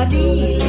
Maria.